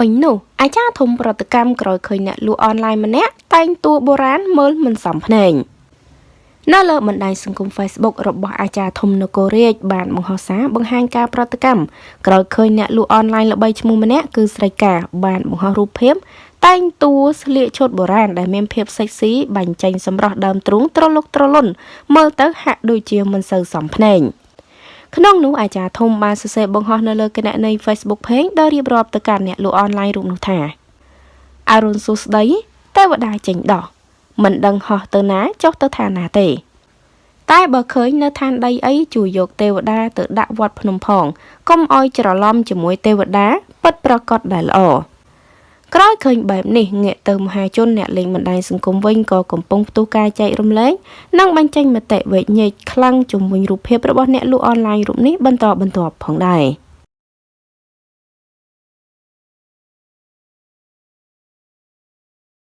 អញនោះអាចារ្យធំប្រតិកម្មក្រោយឃើញអ្នកលក់អនឡាញម្នាក់តែងតួបុរាណមើលមិនសមភ្នែងនៅលើបណ្ដាញសង្គម Facebook របស់អាចារ្យធំនគររាជបានបង្ហោះសារបង្ហាញការប្រតិកម្មក្រោយឃើញអ្នកលក់អនឡាញល្បីឈ្មោះម្នាក់គឺស្រីកាបានបង្ហោះរូបភាពតែងតួស្លៀកឈុតបុរាណដែលមានភាពសិចស៊ីបាញ់ចេញសម្រស់ដើមទ្រូងត្រលុកត្រលុនមើលទៅហាក់ដូចជាមិនសូវសមភ្នែង ក្នុងនោះអាចារ្យធំបានសរសេរបង្ហោះនៅលើគណនី Facebook Page ដោយរៀបរាប់ទៅកាន់អ្នកលក់អនឡាញរូបនោះថាអរុនសុស្ដីទេវតាចេញដោះមិនដឹងហោះទៅណាចុះទៅឋានណាទេ តែបើឃើញនៅឋានដីអីជួយយកទេវតាទៅដាក់វត្តភ្នំផងកុំអោយច្រឡំជាមួយទេវតាពិតប្រកបដែលល្អ ក្រោយឃើញបែបនេះងាកទៅមហាជនអ្នកលេងបណ្ដាញសង្គមវិញក៏កំពុងផ្ទុះការចែករំលែកនិងបញ្ចេញមតិវែកញែកខ្លាំងជំវិញរូបភាពរបស់អ្នកលក់អនឡាញរូបនេះបន្តបន្ទាប់ផងដែរ។